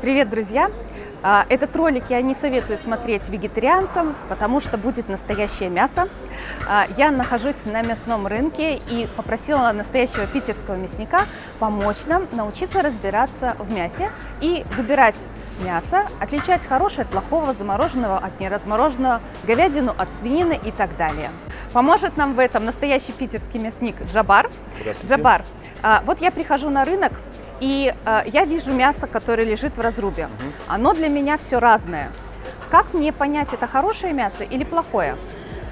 Привет, друзья! А, этот ролик я не советую смотреть вегетарианцам, потому что будет настоящее мясо. А, я нахожусь на мясном рынке и попросила настоящего питерского мясника помочь нам научиться разбираться в мясе и выбирать мясо, отличать хорошее от плохого, замороженного от неразмороженного, говядину от свинины и так далее. Поможет нам в этом настоящий питерский мясник Джабар. Джабар, вот я прихожу на рынок, и э, я вижу мясо, которое лежит в разрубе. Оно для меня все разное. Как мне понять, это хорошее мясо или плохое?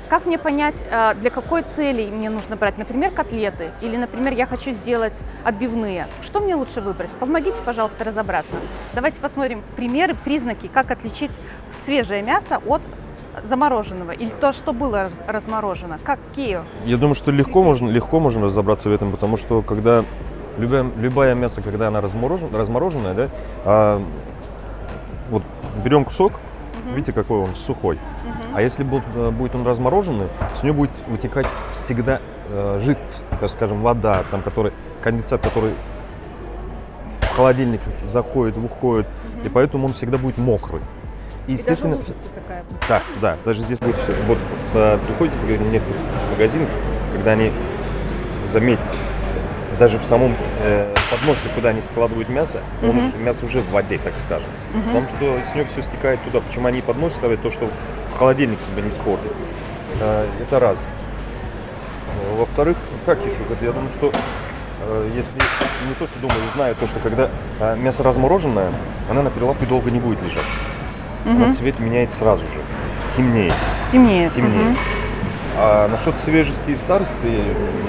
Как мне понять, э, для какой цели мне нужно брать, например, котлеты, или, например, я хочу сделать отбивные. Что мне лучше выбрать? Помогите, пожалуйста, разобраться. Давайте посмотрим примеры, признаки, как отличить свежее мясо от замороженного или то, что было разморожено. Какие? Я думаю, что легко можно, легко можно разобраться в этом, потому что когда любое, любое мясо, когда она разморожен, размороженное, да, а, вот берем кусок, угу. видите, какой он сухой. Угу. А если будет, э, будет он размороженный, с него будет вытекать всегда э, жидкость, так скажем, вода, там, который, конденсат, который в холодильник заходит, выходит, угу. и поэтому он всегда будет мокрый. И, естественно, и такая. Да, да, даже здесь будет все. Вот э, приходите в некоторых магазинах, когда они заметят, даже в самом э, подносе, куда они складывают мясо, он, мясо уже в воде, так скажем. -huh. Потому что с него все стекает туда. Почему они поднос ставят? То, что холодильник себя не испортит. Э, это раз. Во-вторых, как еще? Я думаю, что э, если не то, что думаю, знаю то, что когда э, мясо размороженное, она на прилавке долго не будет лежать. -huh. Она цвет меняет сразу же. Темнеет. Темнеет. Темнеет. -huh. А насчет свежести и старости,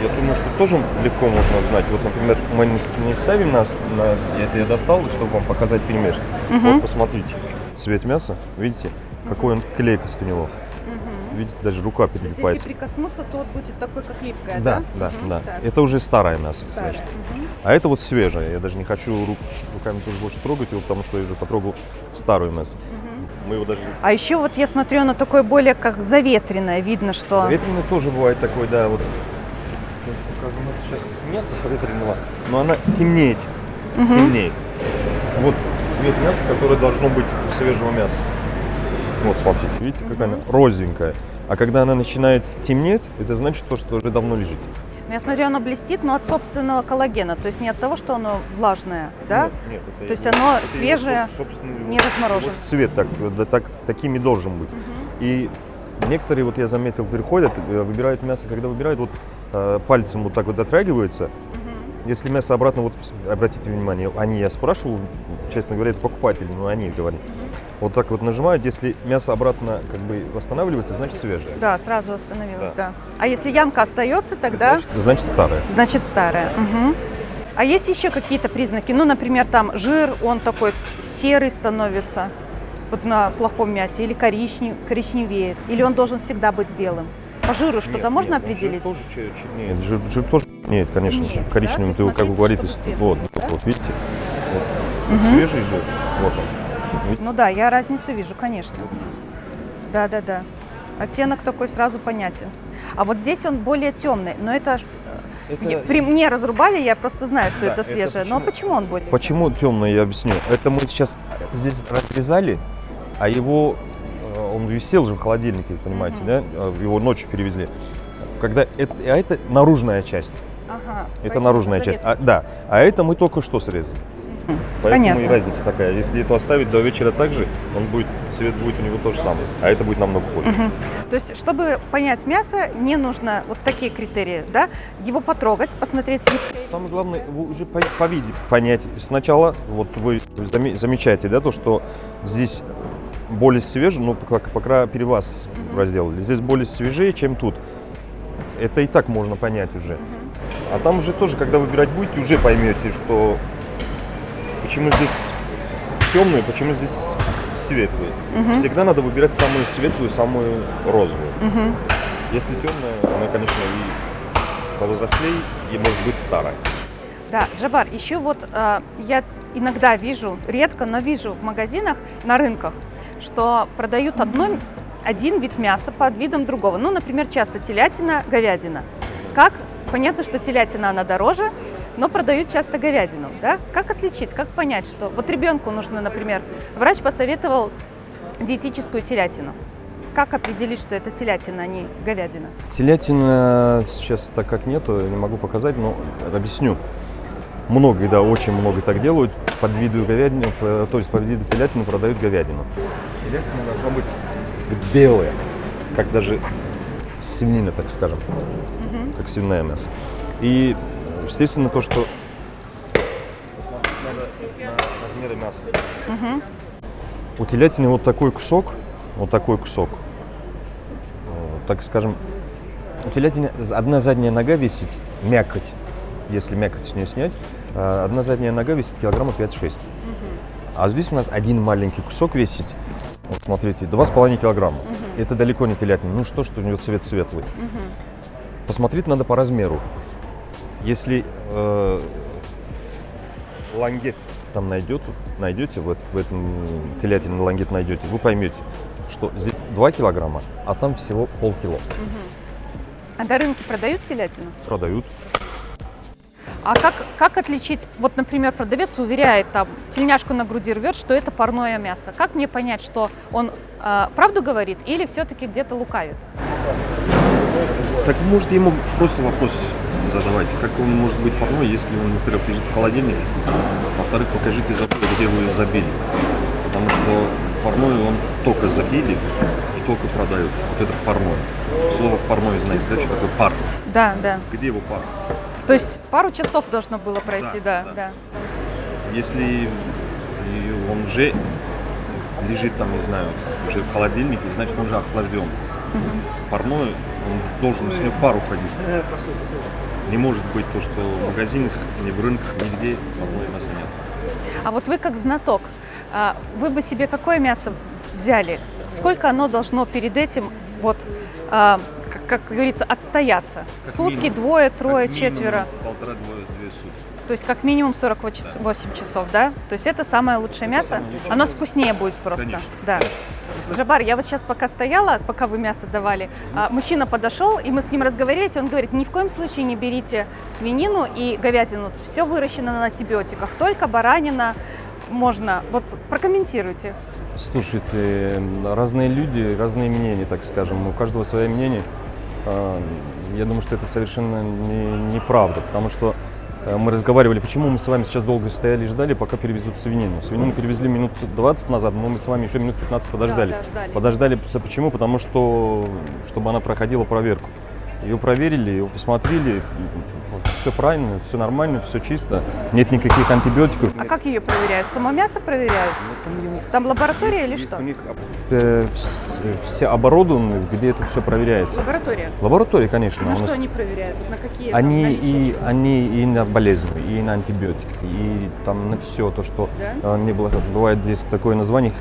я думаю, что тоже легко можно узнать. Вот, например, мы не ставим на, на это я достал, чтобы вам показать пример. Угу. Вот посмотрите, цвет мяса, видите, какой он клейкость у него. Угу. Видите, даже рука перелипается. То есть, если прикоснуться, то вот будет такой, как липкая, да? Да, да, угу. да. Так. Это уже старое мясо, старое. значит. Угу. А это вот свежее. Я даже не хочу рук, руками тоже больше трогать его, потому что я уже потрогал старую мясо. Угу мы его даже... А еще вот я смотрю, оно такое более как заветренное, видно, что... Заветренное тоже бывает такой, да, вот. Как у нас сейчас нет заветренного, но она темнеет, угу. темнеет. Вот цвет мяса, который должно быть у свежего мяса. Вот, смотрите, видите, какая угу. она розовенькая. А когда она начинает темнеть, это значит то, что уже давно лежит. Я смотрю, оно блестит, но от собственного коллагена, то есть не от того, что оно влажное, да? Нет, нет. То есть оно это свежее, не размороженное. Цвет так, да, так, такими должен быть. Угу. И некоторые, вот я заметил, приходят, э, выбирают мясо, когда выбирают, вот э, пальцем вот так вот дотрагиваются. Угу. Если мясо обратно, вот обратите внимание, они, я спрашивал, честно говоря, это покупатели, но они говорят. Угу вот так вот нажимают, если мясо обратно как бы восстанавливается, значит свежее. Да, сразу восстановилось, да. да. А если ямка остается, тогда... Значит, значит старая. Значит старая. Угу. А есть еще какие-то признаки? Ну, например, там жир, он такой серый становится вот на плохом мясе, или коричнев, коричневеет, или он должен всегда быть белым? По жиру что-то можно нет, определить? Жир тоже, нет, жир, жир тоже нет, конечно, нет, коричневым, да? ты, как вы говорите, вот, да? вот, видите, вот, угу. свежий жир, вот он. Ну да, я разницу вижу, конечно. Да, да, да. Оттенок такой сразу понятен. А вот здесь он более темный, но это, э, это... при мне разрубали, я просто знаю, что да, это свежее. Это почему... Но почему он более Почему темный? я объясню. Это мы сейчас здесь разрезали, а его, э, он висел же в холодильнике, понимаете, угу. да? А его ночью перевезли. Когда это, а это наружная часть. Ага, это наружная часть. А, да, а это мы только что срезали. Поэтому Понятно. и разница такая. Если это оставить до вечера так же, он будет, цвет будет у него тот же самый, а это будет намного хуже. Угу. То есть, чтобы понять мясо, не нужно вот такие критерии, да? Его потрогать, посмотреть. Самое главное, вы уже по, по виде понять. Сначала, вот вы замечаете, да, то, что здесь более свежее, ну, как пока перевас угу. разделали, здесь более свежее, чем тут. Это и так можно понять уже. Угу. А там уже тоже, когда выбирать будете, уже поймете, что почему здесь темную, почему здесь светлые. Угу. Всегда надо выбирать самую светлую, самую розовую. Угу. Если темная, она, конечно, и повзрослее, и может быть старая. Да, Джабар, еще вот э, я иногда вижу, редко, но вижу в магазинах, на рынках, что продают одно, один вид мяса под видом другого. Ну, например, часто телятина, говядина. Как? Понятно, что телятина, она дороже, но продают часто говядину, да? Как отличить, как понять, что вот ребенку нужно, например, врач посоветовал диетическую телятину. Как определить, что это телятина, а не говядина? Телятина сейчас так как нету, не могу показать, но объясню. Многие, да, очень много так делают. Под виду говядины, то есть под виду телятины продают говядину. Телятина должна быть белая, как даже свинина, так скажем, угу. как свиное мясо. И, естественно, то, что надо на размеры мяса. Угу. У телятины вот такой кусок, вот такой кусок, так скажем, у телятины одна задняя нога висит, мякоть, если мякоть с нее снять, а одна задняя нога весит килограмма 5-6. Угу. А здесь у нас один маленький кусок весит, вот смотрите, 2,5 килограмма. Угу. Это далеко не телятина. Ну что, что у него цвет светлый. Угу. Посмотреть надо по размеру. Если э, лангет там найдет, найдете, вот в этом телятине лангет найдете, вы поймете, что здесь 2 килограмма, а там всего полкило. Угу. А до рынки продают телятину? Продают. А как, как отличить, вот, например, продавец уверяет, там, тельняшку на груди рвет, что это парное мясо. Как мне понять, что он э, правду говорит или все-таки где-то лукавит? Так может ему просто вопрос задавать, как он может быть парной, если он, во-первых, лежит в холодильнике, во-вторых, покажите забор, где вы ее забили. Потому что парной он только забили и только продают. Вот это парной. Слово парной знаете, да, что такое пар? Да, да. Где его пар? То есть пару часов должно было пройти, да, да. да. Если он уже лежит там, не знаю, уже в холодильнике, значит он уже охлажден. Парной, он должен с него пар уходить. Не может быть то, что в магазинах, ни в рынках, нигде парное мяса нет. А вот вы как знаток, а, вы бы себе какое мясо взяли? Сколько оно должно перед этим вот а, как, как говорится, отстояться. Как Сутки, минимум, двое, трое, как четверо. Полтора-двое, две сутки. То есть как минимум 48 да. часов, да? То есть это самое лучшее это мясо. Самое лучшее Оно мясо. вкуснее будет просто. Конечно. Да. Жабар, я вот сейчас пока стояла, пока вы мясо давали, mm-hmm. мужчина подошел, и мы с ним разговаривались, он говорит, ни в коем случае не берите свинину и говядину, все выращено на антибиотиках, только баранина можно. Вот прокомментируйте. Слушайте, разные люди, разные мнения, так скажем, у каждого свое мнение. А, я думаю, что это совершенно не, неправда, потому что мы разговаривали, почему мы с вами сейчас долго стояли и ждали, пока перевезут свинину. Свинину перевезли минут 20 назад, но мы с вами еще минут 15 подождали. Да, ждали. Подождали, почему? Потому что, чтобы она проходила проверку. Ее проверили, ее посмотрели, все правильно, все нормально, все чисто, нет никаких антибиотиков. А как ее проверяют? Само мясо проверяют? Ну, там, там лаборатория есть, или что? У них э, все оборудованы, где это все проверяется. Лаборатория? Лаборатория, конечно. На что они проверяют? На какие? Они и, они и на болезни, и на антибиотики, и там на все то, что да? не было. Бывает здесь такое название,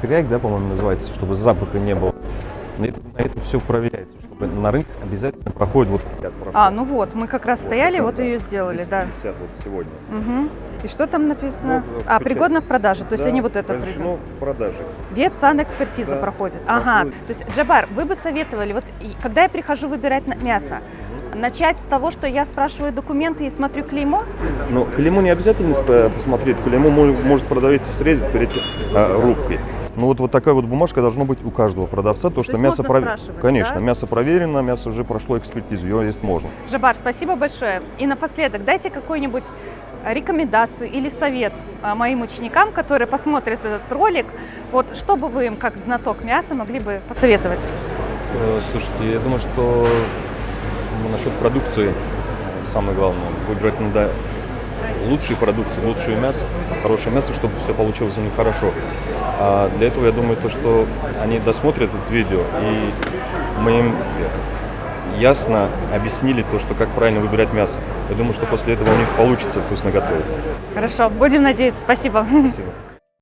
хряк, да, по-моему, называется, чтобы запаха не было. На это, на это все проверяется, чтобы на рынок обязательно проходит вот А, ну вот, мы как раз вот, стояли, вот ее сделали, 250 да. вот сегодня. Угу. И что там написано? Ну, а, пригодно в продаже, то есть да, они вот это разрешено в продаже. Ветсанэкспертиза да, проходит. Ага, проходит. то есть, Джабар, вы бы советовали, вот когда я прихожу выбирать мясо, начать с того, что я спрашиваю документы и смотрю клеймо? Ну, клеймо не обязательно посмотреть, клеймо может продавец срезать перед а, рубкой. Ну вот, вот такая вот бумажка должна быть у каждого продавца, то, то что мясо пров... Конечно, да? мясо проверено, мясо уже прошло экспертизу, его есть можно. Жабар, спасибо большое. И напоследок дайте какую-нибудь рекомендацию или совет а, моим ученикам, которые посмотрят этот ролик, вот что бы вы им, как знаток мяса, могли бы посоветовать? Э, слушайте, я думаю, что насчет продукции самое главное, выбрать надо лучшие продукции, лучшее мясо, хорошее мясо, чтобы все получилось у них хорошо. А для этого я думаю, то, что они досмотрят это видео, и мы им ясно объяснили то, что как правильно выбирать мясо. Я думаю, что после этого у них получится вкусно готовить. Хорошо, будем надеяться. Спасибо. Спасибо.